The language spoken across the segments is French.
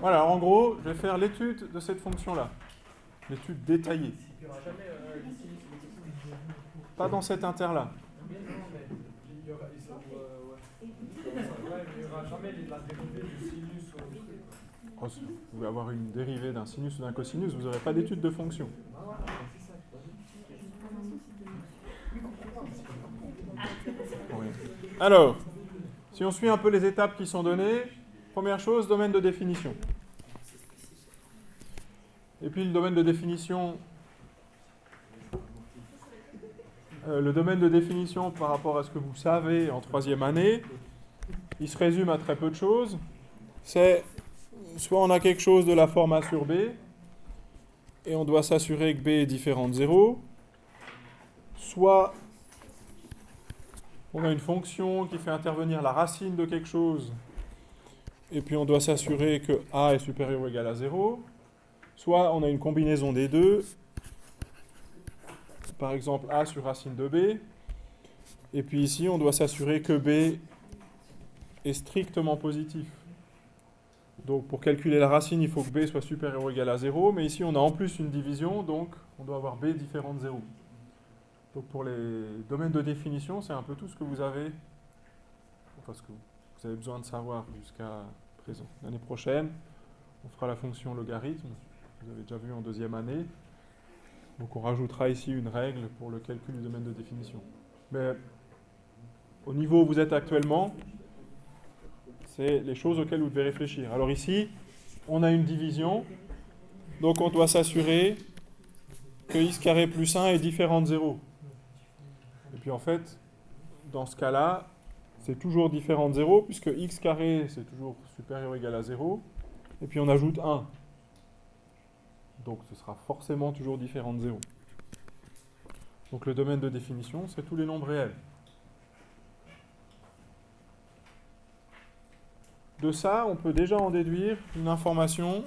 Voilà, en gros, je vais faire l'étude de cette fonction-là. L'étude détaillée. Pas dans cet inter-là. Oh, Vous pouvez avoir une dérivée d'un sinus ou d'un cosinus, vous n'aurez pas d'étude de fonction. Alors, si on suit un peu les étapes qui sont données, première chose, domaine de définition. Et puis le domaine de définition, euh, le domaine de définition par rapport à ce que vous savez en troisième année, il se résume à très peu de choses. C'est soit on a quelque chose de la forme A sur B, et on doit s'assurer que B est différent de 0, soit on a une fonction qui fait intervenir la racine de quelque chose, et puis on doit s'assurer que A est supérieur ou égal à 0. Soit on a une combinaison des deux, par exemple A sur racine de B, et puis ici on doit s'assurer que B est strictement positif. Donc pour calculer la racine, il faut que B soit supérieur ou égal à 0, mais ici on a en plus une division, donc on doit avoir B différent de 0. Donc pour les domaines de définition, c'est un peu tout ce que vous avez, enfin ce que vous avez besoin de savoir jusqu'à présent. L'année prochaine, on fera la fonction logarithme, vous avez déjà vu en deuxième année. Donc on rajoutera ici une règle pour le calcul du domaine de définition. Mais au niveau où vous êtes actuellement, c'est les choses auxquelles vous devez réfléchir. Alors ici, on a une division, donc on doit s'assurer que x carré plus 1 est différent de 0. Et puis en fait, dans ce cas-là, c'est toujours différent de 0, puisque x carré, c'est toujours supérieur ou égal à 0. Et puis on ajoute 1. Donc ce sera forcément toujours différent de 0. Donc le domaine de définition, c'est tous les nombres réels. De ça, on peut déjà en déduire une information.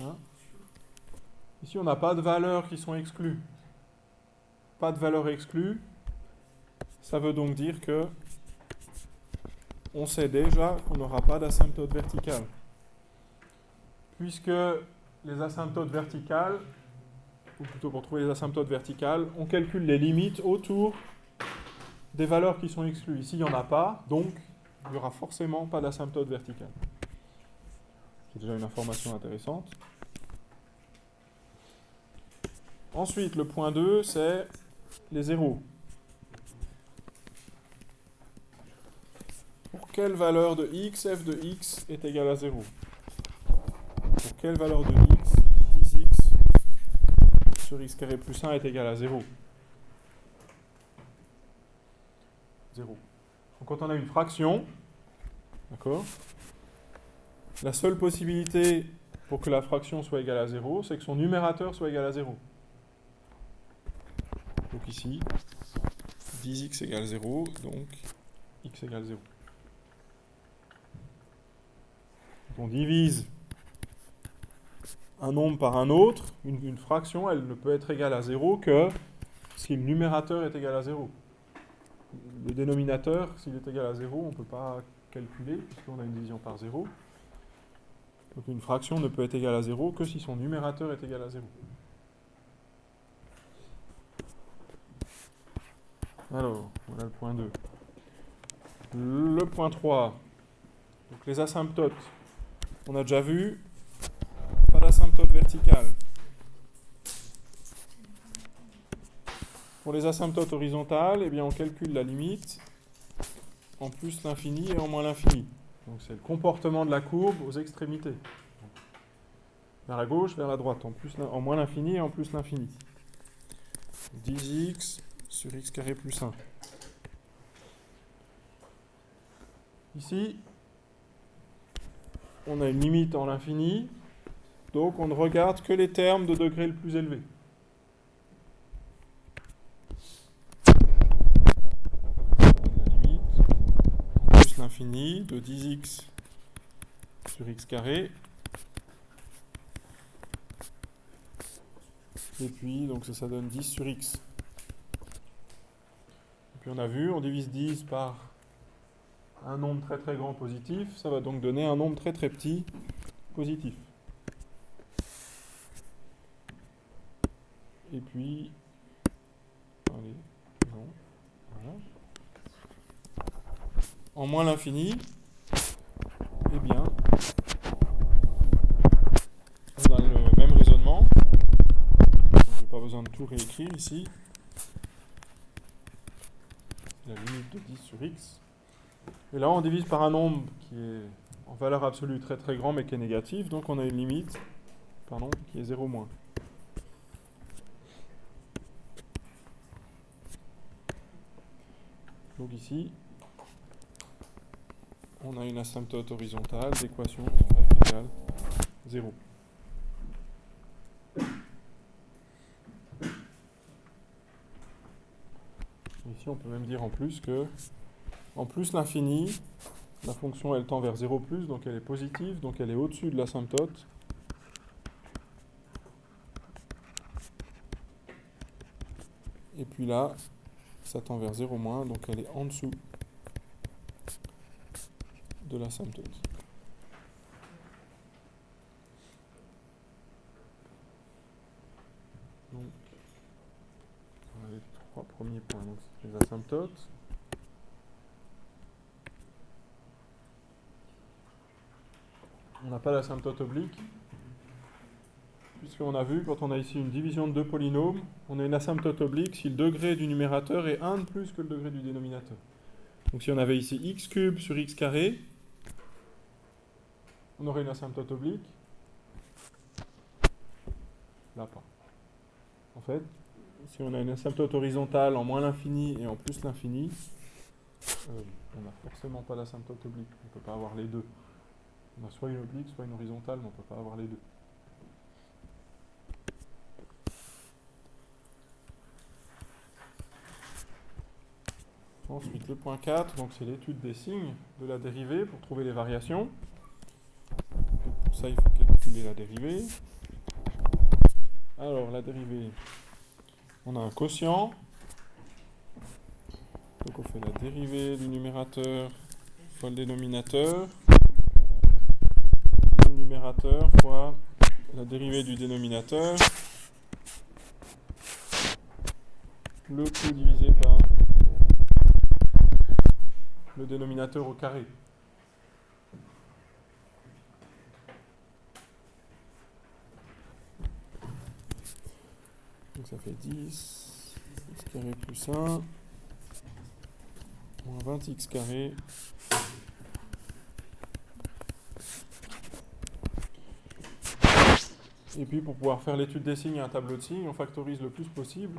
Hein Ici, on n'a pas de valeurs qui sont exclues. Pas de valeurs exclues. Ça veut donc dire que on sait déjà qu'on n'aura pas d'asymptote verticale. Puisque les asymptotes verticales, ou plutôt pour trouver les asymptotes verticales, on calcule les limites autour des valeurs qui sont exclues. Ici, il n'y en a pas, donc il n'y aura forcément pas d'asymptote verticale. C'est déjà une information intéressante. Ensuite, le point 2, c'est les zéros. Quelle valeur de x, f de x est égal à 0 Pour quelle valeur de x, 10x sur x carré plus 1 est égal à 0 0. Donc quand on a une fraction, d'accord La seule possibilité pour que la fraction soit égale à 0, c'est que son numérateur soit égal à 0. Donc ici, 10x égale 0, donc x égale 0. On divise un nombre par un autre, une, fraction, elle ne peut être égale à 0 que si le numérateur est égal à 0. Le dénominateur, s'il est égal à 0, on ne peut pas calculer, puisqu'on a une division par 0. Donc une fraction ne peut être égale à 0 que si son numérateur est égal à 0. Alors, voilà le point 2. Le point 3. Donc les asymptotes. On a déjà vu, pas d'asymptote verticale. Pour les asymptotes horizontales, eh bien on calcule la limite en plus l'infini et en moins l'infini. Donc c'est le comportement de la courbe aux extrémités. Vers la gauche, vers la droite, en, plus, en moins l'infini et en plus l'infini. 10x sur x carré plus 1. Ici, on a une limite en l'infini, donc on ne regarde que les termes de degré le plus élevé. La limite, plus l'infini de 10x sur x carré. Et puis, donc ça, ça donne 10 sur x. Et puis on a vu, on divise 10 par un nombre très très grand positif, ça va donc donner un nombre très très petit positif. Et puis, allez, non, voilà. En moins l'infini, eh bien, on a le même raisonnement. Je n'ai pas besoin de tout réécrire ici. La limite de 10 sur x. Et là, on divise par un nombre qui est en valeur absolue très très grand mais qui est négatif. Donc on a une limite pardon, qui est 0 moins. Donc ici, on a une asymptote horizontale d'équation y égale 0. Ici, on peut même dire en plus que, en plus l'infini, la fonction elle tend vers 0 plus, donc elle est positive, donc elle est au-dessus de l'asymptote. Et puis là, ça tend vers 0 moins, donc elle est en dessous de l'asymptote. Donc, on a les trois premiers points, donc les asymptotes. On n'a pas l'asymptote oblique, puisqu'on a vu, quand on a ici une division de deux polynômes, on a une asymptote oblique si le degré du numérateur est 1 de plus que le degré du dénominateur. Donc si on avait ici x cube sur x carré, on aurait une asymptote oblique. Là pas. En fait, si on a une asymptote horizontale en moins l'infini et en plus l'infini, euh, on n'a forcément pas d'asymptote oblique. On ne peut pas avoir les deux. On a soit une oblique, soit une horizontale, mais on ne peut pas avoir les deux. Ensuite, le point 4, donc c'est l'étude des signes de la dérivée pour trouver les variations. pour ça, il faut calculer la dérivée. Alors, la dérivée, on a un quotient. Donc on fait la dérivée du numérateur fois le dénominateur numérateur fois la dérivée du dénominateur, le tout divisé par le dénominateur au carré. Donc ça fait 10, x carré plus 1, moins 20x carré Et puis pour pouvoir faire l'étude des signes et un tableau de signes, on factorise le plus possible.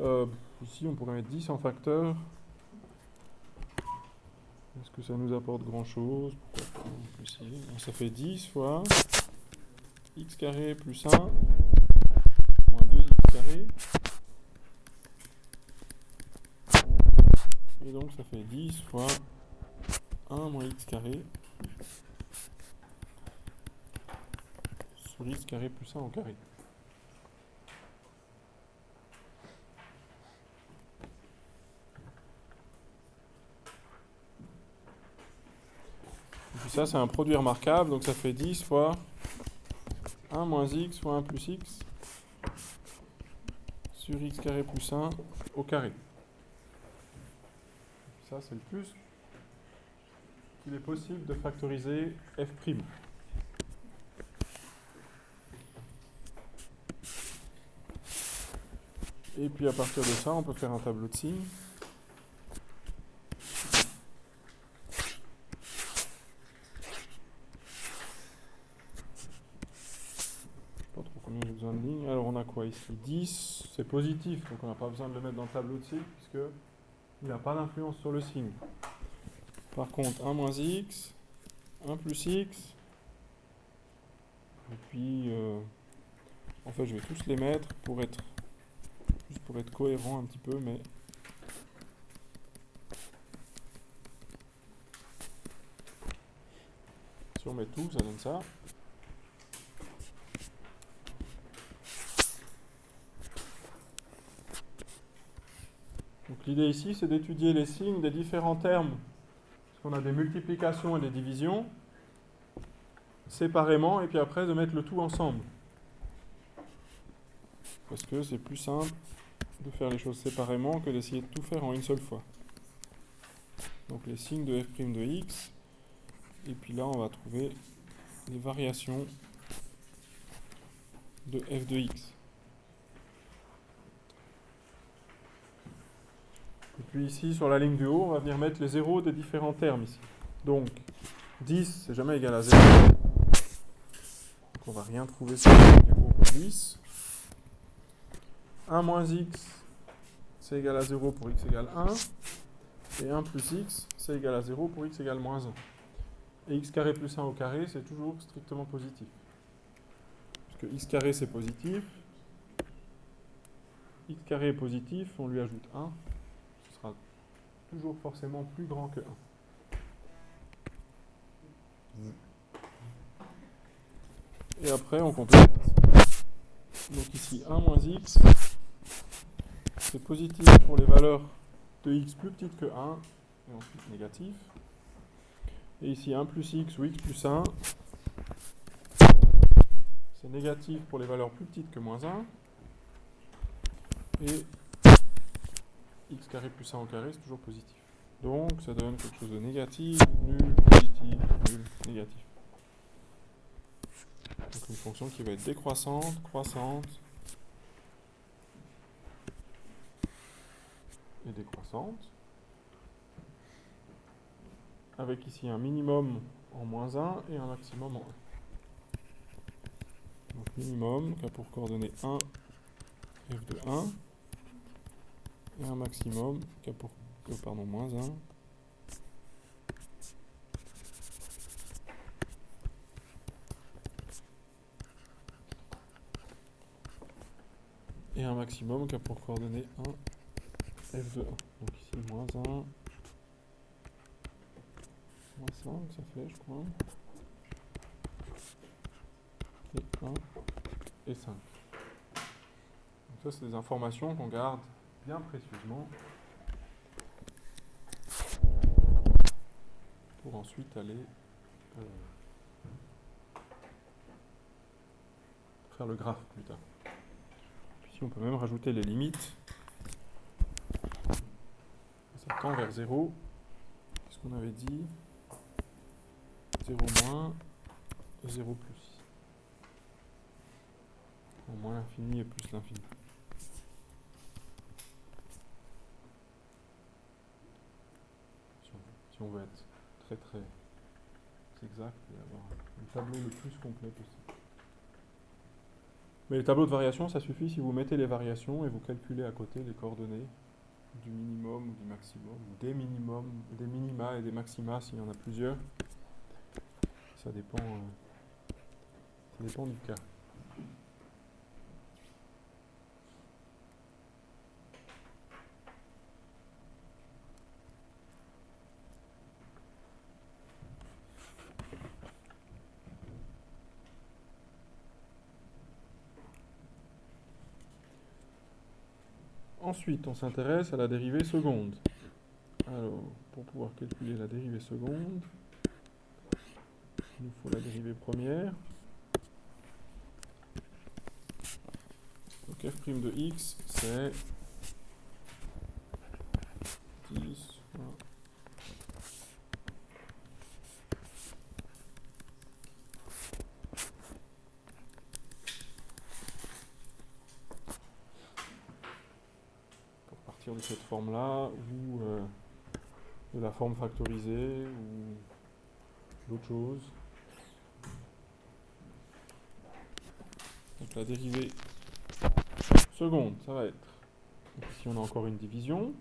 Euh, ici, on pourrait mettre 10 en facteur. Est-ce que ça nous apporte grand-chose? Ça fait 10 fois x carré plus 1 moins 2x carré. Et donc ça fait 10 fois 1 moins x carré x carré plus 1 au carré. Et puis ça, c'est un produit remarquable, donc ça fait 10 fois 1 moins x fois 1 plus x sur x carré plus 1 au carré. Ça, c'est le plus qu'il est possible de factoriser f'. Et puis à partir de ça, on peut faire un tableau de signes. Pas trop combien j'ai besoin de lignes. Alors on a quoi ici? 10, c'est positif, donc on n'a pas besoin de le mettre dans le tableau de signes puisque il n'a pas d'influence sur le signe. Par contre, 1 moins x, 1 plus x, et puis euh, en fait je vais tous les mettre pour être pour être cohérent un petit peu, mais... Si on met tout, ça donne ça. Donc l'idée ici, c'est d'étudier les signes des différents termes on a des multiplications et des divisions, séparément, et puis après de mettre le tout ensemble. Parce que c'est plus simple de faire les choses séparément que d'essayer de tout faire en une seule fois. Donc les signes de f' de x, et puis là on va trouver les variations de f de x. Et puis ici, sur la ligne du haut, on va venir mettre les zéros des différents termes ici. Donc, 10, c'est jamais égal à 0. Donc on va rien trouver sur la ligne du haut pour 10. 1 moins x, c'est égal à 0 pour x égale 1. Et 1 plus x, c'est égal à 0 pour x égale moins 1. Et x carré plus 1 au carré, c'est toujours strictement positif. Puisque x carré c'est positif. x carré est positif, on lui ajoute 1 toujours forcément plus grand que 1. Et après, on complète. Donc ici, 1 moins x, c'est positif pour les valeurs de x plus petites que 1, et ensuite négatif. Et ici, 1 plus x ou x plus 1, c'est négatif pour les valeurs plus petites que moins 1. Et x carré plus 1 au carré, c'est toujours positif. Donc ça donne quelque chose de négatif, nul, positif, nul, négatif. Donc une fonction qui va être décroissante, croissante et décroissante. Avec ici un minimum en moins 1 et un maximum en 1. Donc minimum qui a pour coordonnées 1, f de 1 et un maximum qui a pour oh, pardon, moins 1 et un maximum qui a pour coordonnées 1 f de 1 donc ici moins 1 moins 5 ça fait je crois. Et 1 et 5 donc ça c'est des informations qu'on garde bien précieusement. Pour ensuite aller euh, faire le graphe plus tard. Puis on peut même rajouter les limites. Ça tend vers 0. Qu'est-ce qu'on avait dit? 0 moins, 0 plus. Moins l'infini et plus l'infini. si on veut être très très exact et avoir le tableau le plus complet possible. Mais les tableaux de variation, ça suffit si vous mettez les variations et vous calculez à côté les coordonnées du minimum ou du maximum, ou des minimums, des minima et des maxima s'il y en a plusieurs. Ça dépend, euh, ça dépend du cas. Ensuite, on s'intéresse à la dérivée seconde. Alors, pour pouvoir calculer la dérivée seconde, il nous faut la dérivée première. Donc f' de x, c'est 10 de cette forme-là, ou euh, de la forme factorisée, ou d'autres choses. Donc la dérivée seconde, ça va être, ici on a encore une division,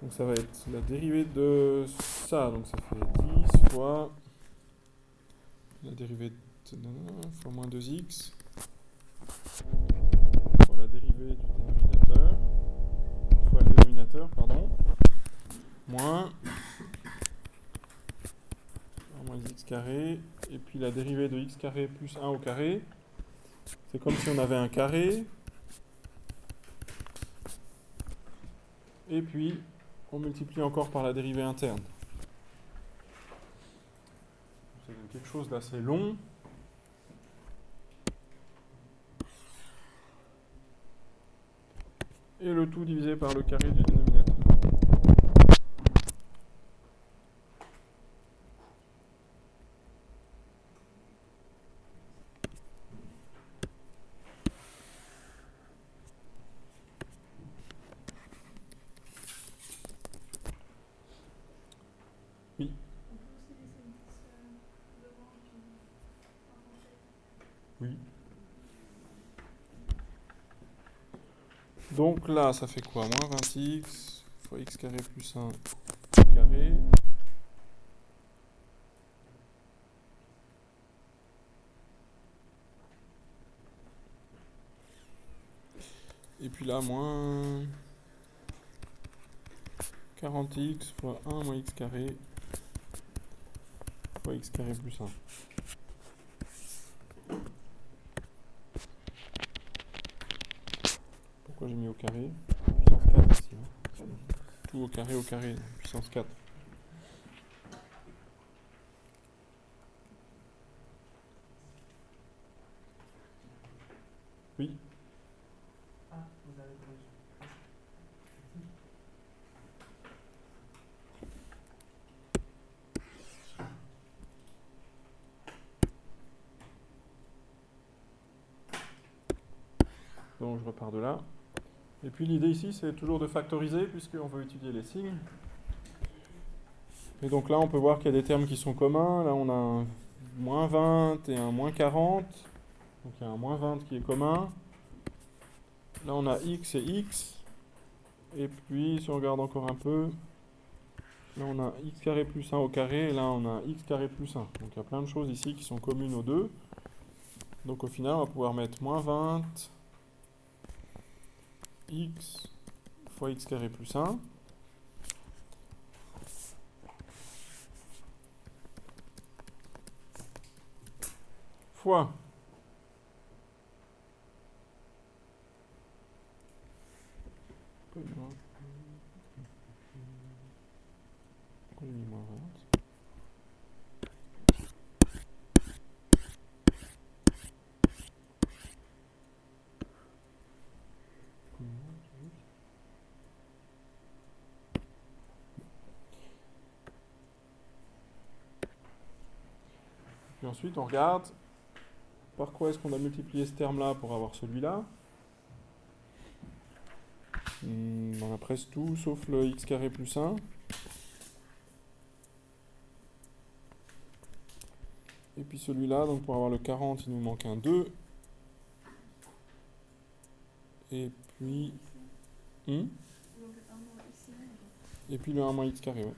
donc ça va être la dérivée de ça, donc ça fait 10 fois la dérivée de fois moins 2x carré, et puis la dérivée de x carré plus 1 au carré. C'est comme si on avait un carré. Et puis, on multiplie encore par la dérivée interne. C'est quelque chose d'assez long. Et le tout divisé par le carré du dénominateur. Donc là, ça fait quoi? Moins 20x fois x carré plus 1 carré. Et puis là, moins 40x fois 1 moins x carré fois x carré plus 1. Pourquoi j'ai mis au carré Puissance 4 ici. Hein. Tout au carré au carré, puissance 4. Oui Ah, Donc je repars de là. Et puis l'idée ici, c'est toujours de factoriser, puisqu'on veut étudier les signes. Et donc là, on peut voir qu'il y a des termes qui sont communs. Là, on a un moins 20 et un moins 40. Donc il y a un moins 20 qui est commun. Là, on a x et x. Et puis, si on regarde encore un peu, là, on a x carré plus 1 au carré. Et là, on a x carré plus 1. Donc il y a plein de choses ici qui sont communes aux deux. Donc au final, on va pouvoir mettre moins 20 x fois x carré plus 1. fois Pourquoi j'ai mis moins 20 Puis ensuite, on regarde par quoi est-ce qu'on a multiplié ce terme-là pour avoir celui-là. Hmm, on a presque tout, sauf le x carré plus 1. Et puis celui-là, donc pour avoir le 40, il nous manque un 2. Et puis... Hmm Et puis le 1 moins x carré, ouais.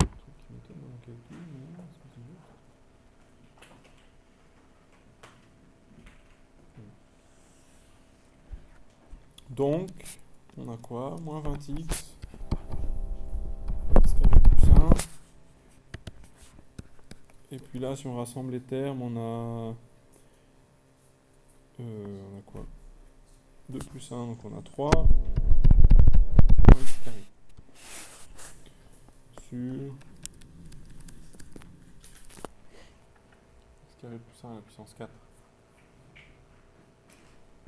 Un truc qui m'étonne dans mon calcul, mais non, est-ce que c'est juste Donc, on a quoi Moins 20x, x carré plus 1. Et puis là, si on rassemble les termes, on a... Euh, quoi? 2 plus 1, donc on a 3. Moins x carré. Sur... x carré plus 1 à la puissance 4.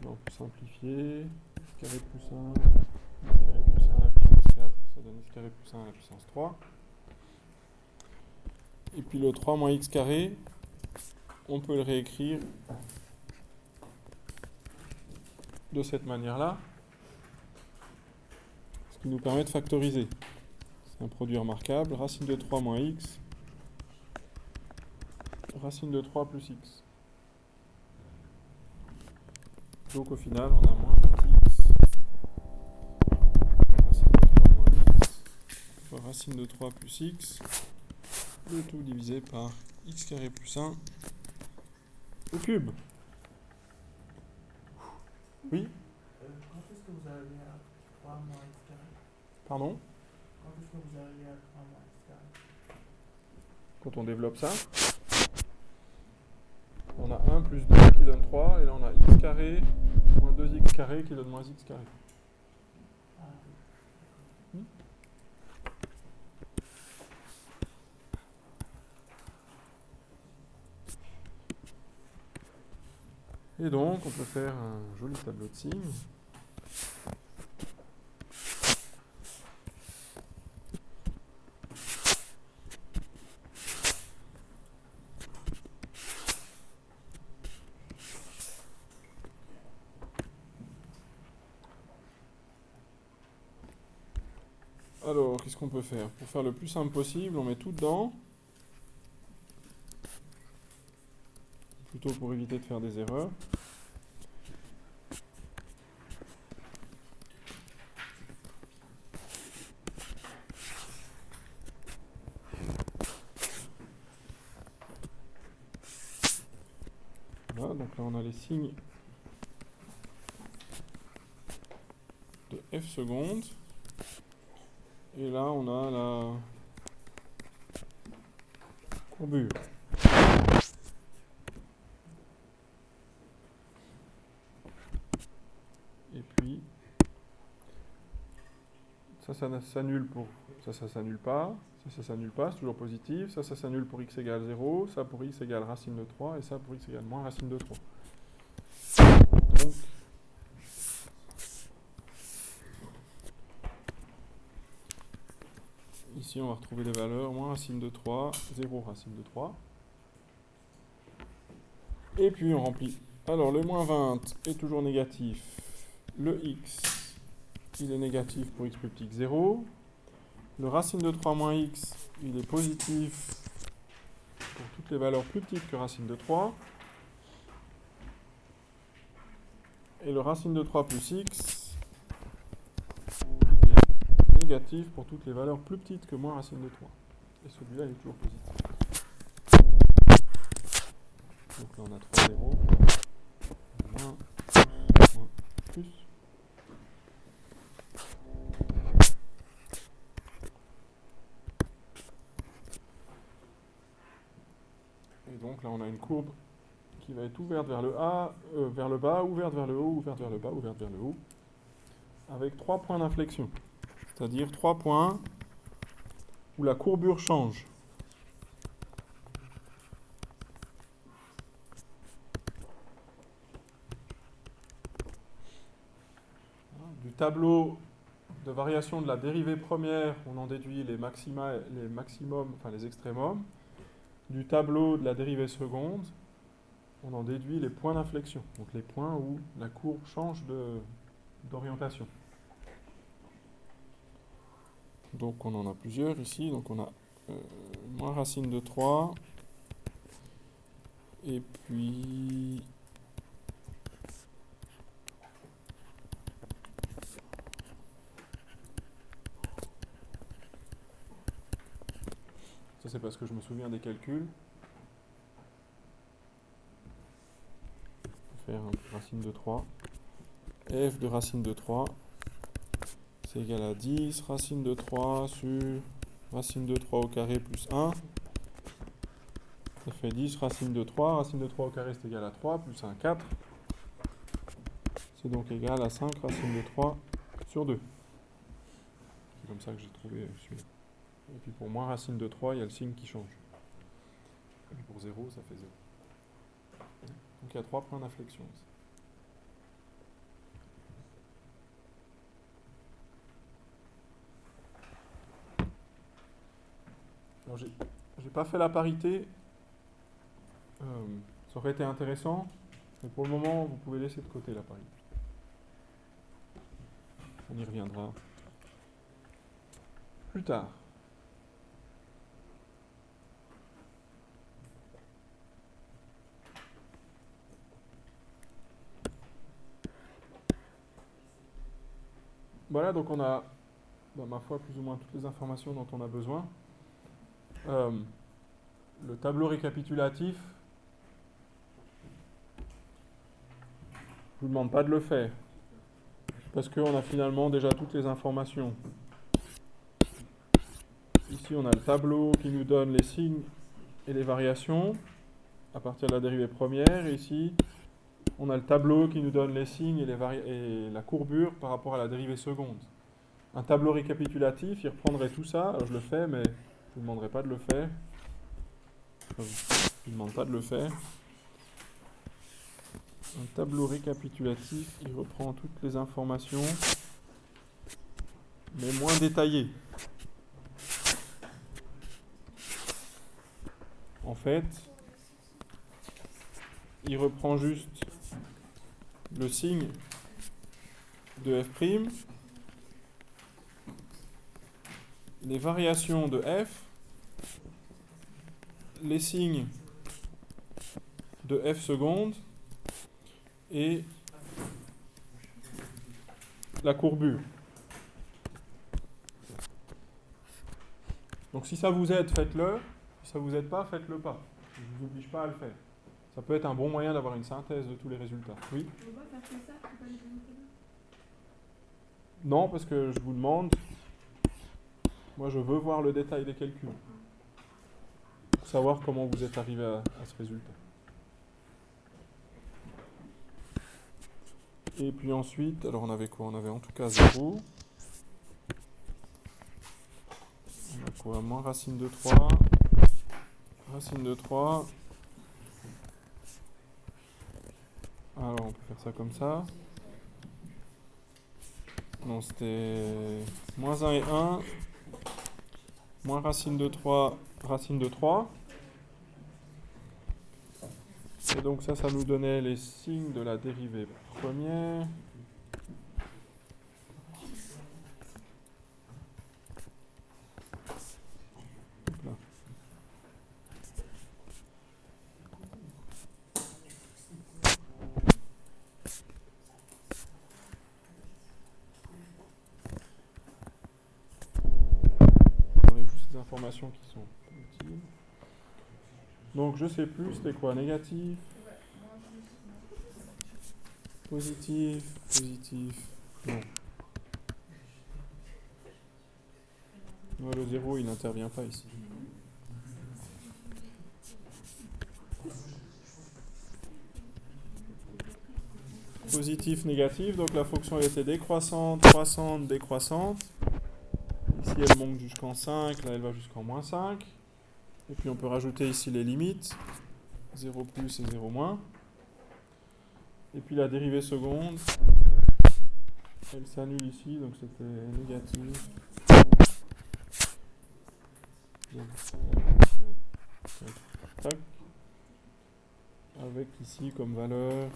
Là, on peut simplifier. x carré plus 1, x carré plus 1 à la puissance 4, ça donne x carré plus 1 à la puissance 3. Et puis le 3 moins x carré, on peut le réécrire de cette manière-là, ce qui nous permet de factoriser. C'est un produit remarquable, racine de 3 moins x, racine de 3 plus x. Donc au final, on a moins 20x, racine de 3 moins x, fois racine de 3 plus x, le tout divisé par x carré plus 1 au cube. Oui Euh, quand est-ce que vous arrivez à 3 moins x carré? Pardon? Quand est-ce que vous arrivez à 3 moins x carré? Quand on développe ça, on a 1 plus 2 qui donne 3, et là on a x carré moins 2x carré qui donne moins x carré. Ah oui. Et donc, on peut faire un joli tableau de signes. Alors, qu'est-ce qu'on peut faire? Pour faire le plus simple possible, on met tout dedans. Plutôt pour éviter de faire des erreurs. Voilà, donc de f secondes. Et là, on a la courbure. Et puis, ça, ça s'annule pour... Ça, ça s'annule pas. Ça, ça s'annule pas, c'est toujours positif. Ça, ça s'annule pour x égale 0. Ça pour x égale racine de 3. Et ça pour x égale moins racine de 3. Donc, Ici, on va retrouver les valeurs moins racine de 3, 0 racine de 3. Et puis, on remplit. Alors, le moins 20 est toujours négatif. Le x, il est négatif pour x plus petit que 0. Le racine de 3 moins x, il est positif pour toutes les valeurs plus petites que racine de 3. Et le racine de 3 plus x, pour toutes les valeurs plus petites que moins racine de 3. Et celui-là, il est toujours positif. Donc là, on a 3 0. Moins, moins, plus. Et donc là, on a une courbe qui va être ouverte vers le, A, euh, vers le bas, ouverte vers le haut, ouverte vers le bas, ouverte vers le haut, avec trois points d'inflexion c'est-à-dire trois points où la courbure change. Du tableau de variation de la dérivée première, on en déduit les maxima, les maximums, enfin les extrémums. Du tableau de la dérivée seconde, on en déduit les points d'inflexion, donc les points où la courbe change d'orientation. Donc on en a plusieurs ici. Donc on a euh, moins racine de 3. Et puis... Ça c'est parce que je me souviens des calculs. faire un racine de 3. f de racine de 3 c'est égal à 10 racine de 3 sur racine de 3 au carré plus 1. Ça fait 10 racine de 3. Racine de 3 au carré, c'est égal à 3, plus 1, 4. C'est donc égal à 5 racine de 3 sur 2. C'est comme ça que j'ai trouvé celui-là. Et puis pour moins racine de 3, il y a le signe qui change. Et pour 0, ça fait 0. Donc il y a 3 points d'inflexion ici. J'ai pas fait la parité. Euh, ça aurait été intéressant, mais pour le moment, vous pouvez laisser de côté la parité. On y reviendra plus tard. Voilà, donc on a, ma foi, plus ou moins toutes les informations dont on a besoin. Euh, le tableau récapitulatif, je ne vous demande pas de le faire, parce qu'on a finalement déjà toutes les informations. Ici, on a le tableau qui nous donne les signes et les variations à partir de la dérivée première. Et ici, on a le tableau qui nous donne les signes et, et la courbure par rapport à la dérivée seconde. Un tableau récapitulatif, il reprendrait tout ça. Je le fais, mais je vous demanderai pas de le faire. Je ne vous demande pas de le faire. un tableau récapitulatif qui reprend toutes les informations, mais moins détaillées. En fait, il reprend juste le signe de f', les variations de f, les signes de f seconde et la courbure. Donc si ça vous aide, faites-le. Si ça vous aide pas, faites-le pas. Je ne vous oblige pas à le faire. Ça peut être un bon moyen d'avoir une synthèse de tous les résultats. Oui? Non, parce que je vous demande, moi je veux voir le détail des calculs. Pour savoir comment vous êtes arrivé à, ce résultat. Et puis ensuite, alors on avait quoi? On avait en tout cas 0. On a quoi? Moins racine de 3. Racine de 3. Alors on peut faire ça comme ça. Non, c'était moins 1 et 1. Moins racine de 3, racine de 3. Et donc ça, ça nous donnait les signes de la dérivée première. juste les qui sont utiles. Donc je sais plus, c'était quoi Négatif Positif, positif. Non. le 0, il n'intervient pas ici. Positif, négatif, donc la fonction elle était décroissante, croissante, décroissante. Elle monte jusqu'en 5, là elle va jusqu'en moins 5. Et puis on peut rajouter ici les limites, 0 plus et 0 moins. Et puis la dérivée seconde, elle s'annule ici, donc c'était négatif. Avec ici comme valeur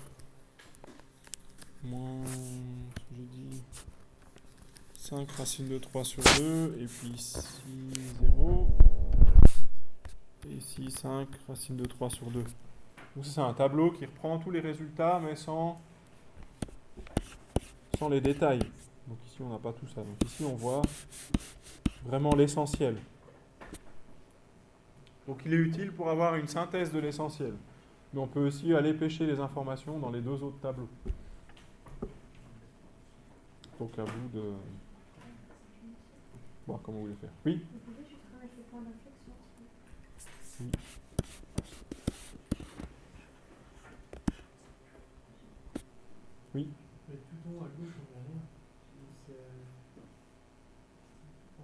moins, j'ai dit, 5 racines de 3 sur 2, et puis ici 0. Et ici 5 racines de 3 sur 2. Donc c'est un tableau qui reprend tous les résultats, mais sans, sans les détails. Donc ici on n'a pas tout ça. Donc ici on voit vraiment l'essentiel. Donc il est utile pour avoir une synthèse de l'essentiel. Mais on peut aussi aller pêcher les informations dans les deux autres tableaux. Donc à vous de voir comment vous voulez faire. Oui oui. Oui. Mais tout en haut à gauche, on voit rien. C'est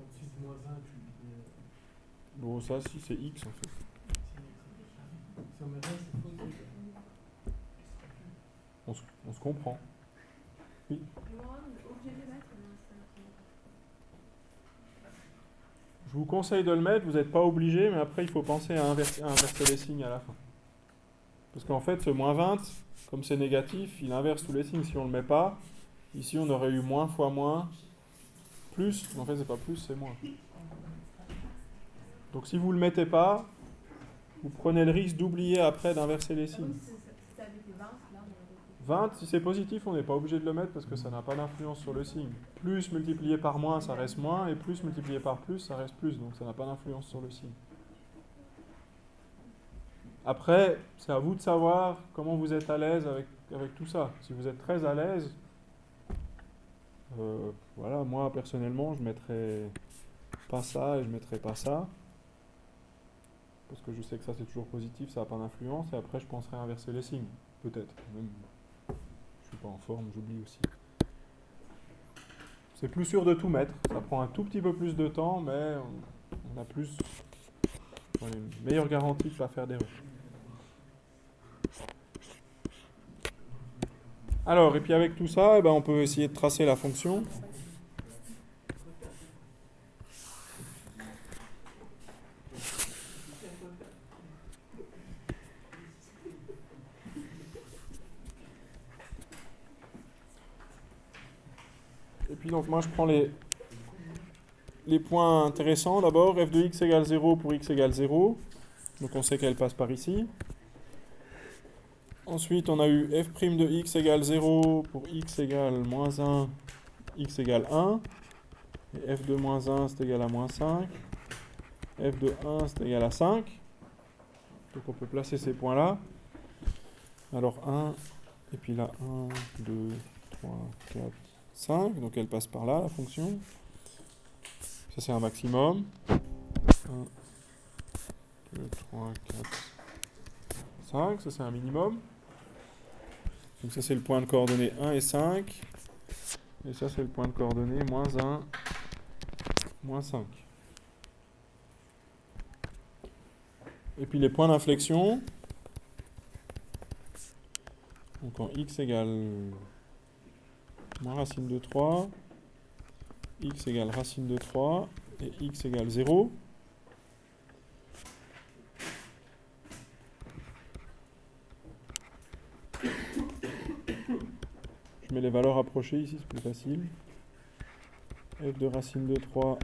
au-dessus de moins 1, tu dis. Bon, ça, si, c'est x en fait. Si on met 1, c'est faux. On se, on se comprend. Oui. Je vous conseille de le mettre, vous n'êtes pas obligé, mais après il faut penser à inverser, les signes à la fin. Parce qu'en fait, ce moins 20, comme c'est négatif, il inverse tous les signes. Si on ne le met pas, ici on aurait eu moins fois moins, plus, en fait c'est pas plus, c'est moins. Donc si vous ne le mettez pas, vous prenez le risque d'oublier après d'inverser les signes. 20, si c'est positif, on n'est pas obligé de le mettre parce que ça n'a pas d'influence sur le signe. Plus multiplié par moins, ça reste moins, et plus multiplié par plus, ça reste plus, donc ça n'a pas d'influence sur le signe. Après, c'est à vous de savoir comment vous êtes à l'aise avec, avec tout ça. Si vous êtes très à l'aise, euh, voilà, moi personnellement, je mettrais pas ça et je mettrais pas ça. Parce que je sais que ça c'est toujours positif, ça n'a pas d'influence, et après je penserais inverser les signes. Peut-être. Suis pas en forme, j'oublie aussi. C'est plus sûr de tout mettre. Ça prend un tout petit peu plus de temps, mais on a plus une meilleure garantie de ne pas faire d'erreur. Alors, et puis avec tout ça, eh ben, on peut essayer de tracer la fonction. Puis donc moi je prends les, les points intéressants d'abord. f de x égale 0 pour x égale 0. Donc on sait qu'elle passe par ici. Ensuite, on a eu f' de x égale 0 pour x égale moins 1, x égale 1. Et f de moins 1, c'est égal à moins 5. f de 1, c'est égal à 5. Donc on peut placer ces points-là. Alors 1, et puis là 1, 2, 3, 4, 5. Donc elle passe par là, la fonction. Ça c'est un maximum. 1, 2, 3, 4, 5. Ça c'est un minimum. Donc ça c'est le point de coordonnées 1 et 5. Et ça c'est le point de coordonnées moins 1, moins 5. Et puis les points d'inflexion. Donc en x égale racine de 3, x égale racine de 3 et x égale 0. Je mets les valeurs approchées ici, c'est plus facile. f de racine de 3,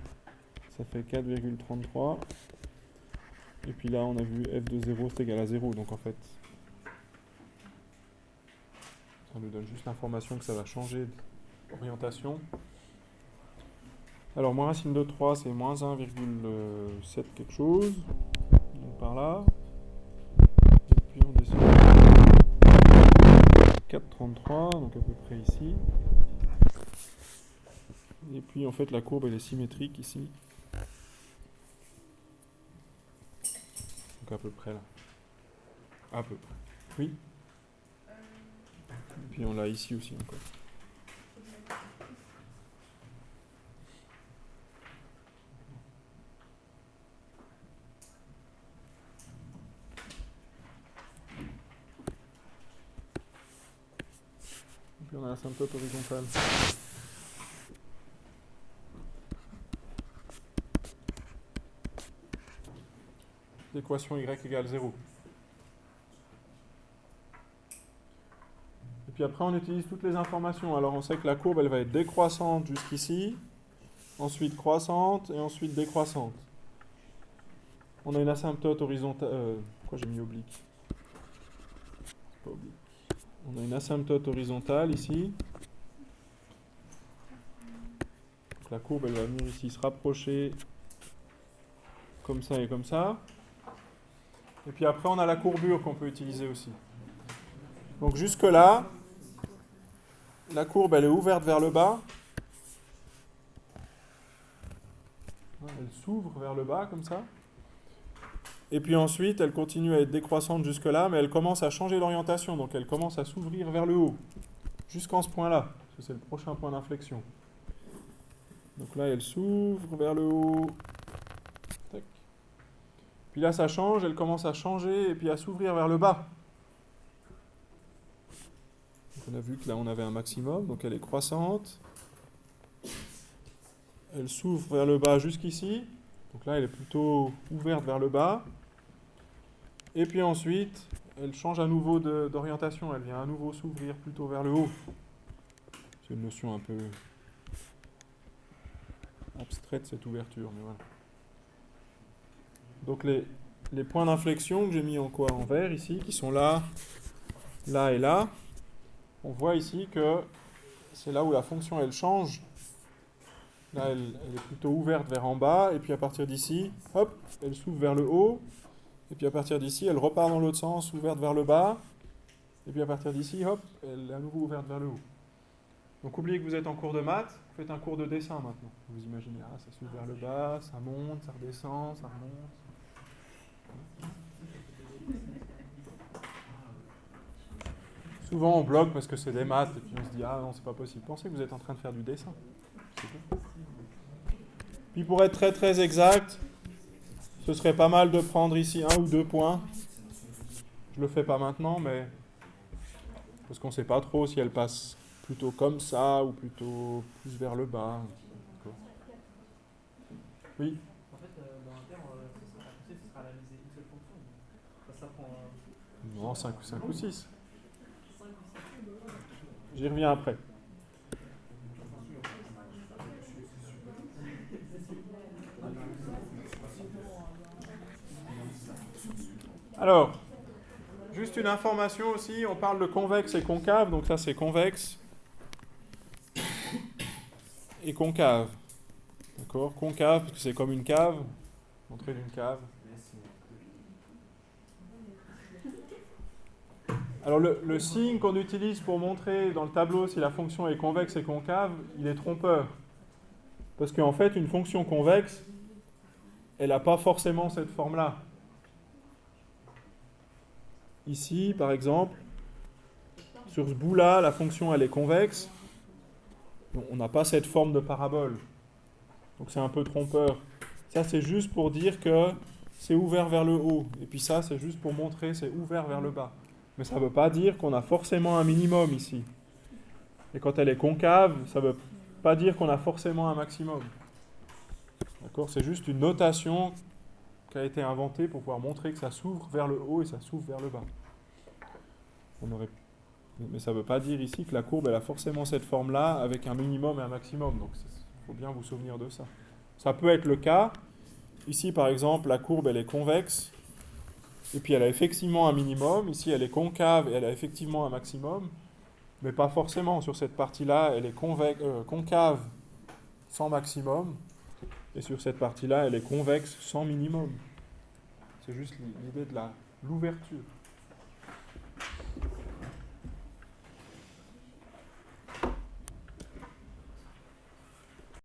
ça fait 4,33. Et puis là, on a vu f de 0, c'est égal à 0. Donc en fait, ça nous donne juste l'information que ça va changer d'orientation. Alors, moins racine de 3, c'est moins 1,7 quelque chose. Donc par là. Et puis on descend. 4,33, donc à peu près ici. Et puis en fait la courbe elle est symétrique ici. Donc à peu près là. À peu près. Oui puis on l'a ici aussi encore. Et puis on a l'asymptote horizontale. L'équation y égale 0. Puis après, on utilise toutes les informations. Alors, on sait que la courbe, elle va être décroissante jusqu'ici, ensuite croissante, et ensuite décroissante. On a une asymptote horizontale... Euh, pourquoi j'ai mis oblique? Pas oblique. On a une asymptote horizontale ici. La courbe, elle va venir ici se rapprocher comme ça et comme ça. Et puis après, on a la courbure qu'on peut utiliser aussi. Donc jusque là, la courbe, elle est ouverte vers le bas. Elle s'ouvre vers le bas, comme ça. Et puis ensuite, elle continue à être décroissante jusque là, mais elle commence à changer d'orientation. Donc elle commence à s'ouvrir vers le haut, jusqu'en ce point-là. C'est le prochain point d'inflexion. Donc là, elle s'ouvre vers le haut. Puis là, ça change, elle commence à changer et puis à s'ouvrir vers le bas. On a vu que là, on avait un maximum, donc elle est croissante. Elle s'ouvre vers le bas jusqu'ici. Donc là, elle est plutôt ouverte vers le bas. Et puis ensuite, elle change à nouveau d'orientation. Elle vient à nouveau s'ouvrir plutôt vers le haut. C'est une notion un peu abstraite, cette ouverture, mais voilà. Donc les, les points d'inflexion que j'ai mis en quoi? En vert ici, qui sont là, là et là. On voit ici que c'est là où la fonction elle change. Là, elle, est plutôt ouverte vers en bas, et puis à partir d'ici, hop, elle s'ouvre vers le haut, et puis à partir d'ici, elle repart dans l'autre sens, ouverte vers le bas, et puis à partir d'ici, hop, elle est à nouveau ouverte vers le haut. Donc oubliez que vous êtes en cours de maths, faites un cours de dessin maintenant. Vous imaginez, ah, ça s'ouvre vers le bas, ça monte, ça redescend, ça remonte. Souvent on bloque parce que c'est des maths et puis on se dit ah non c'est pas possible. Pensez que vous êtes en train de faire du dessin. Puis pour être très très exact, ce serait pas mal de prendre ici un ou deux points. Je le fais pas maintenant mais Parce qu'on ne sait pas trop si elle passe plutôt comme ça ou plutôt plus vers le bas. Oui. Non, 5, 5 ou 6. J'y reviens après. Alors, juste une information aussi, on parle de convexe et concave, donc ça c'est convexe et concave. D'accord? Concave, parce que c'est comme une cave, l'entrée d'une cave. Alors le, signe qu'on utilise pour montrer dans le tableau si la fonction est convexe et concave, il est trompeur. Parce qu'en fait, une fonction convexe, elle n'a pas forcément cette forme-là. Ici, par exemple, sur ce bout-là, la fonction elle est convexe. On n'a pas cette forme de parabole. Donc c'est un peu trompeur. Ça, c'est juste pour dire que c'est ouvert vers le haut. Et puis ça, c'est juste pour montrer c'est ouvert vers le bas. Mais ça ne veut pas dire qu'on a forcément un minimum ici. Et quand elle est concave, ça ne veut pas dire qu'on a forcément un maximum. D'accord? C'est juste une notation qui a été inventée pour pouvoir montrer que ça s'ouvre vers le haut et ça s'ouvre vers le bas. Mais ça ne veut pas dire ici que la courbe elle a forcément cette forme-là avec un minimum et un maximum. Donc il faut bien vous souvenir de ça. Ça peut être le cas. Ici par exemple, la courbe elle est convexe et puis elle a effectivement un minimum. Ici elle est concave et elle a effectivement un maximum. Mais pas forcément. Sur cette partie-là, elle est euh, concave sans maximum. Et sur cette partie-là, elle est convexe sans minimum. C'est juste l'idée de l'ouverture.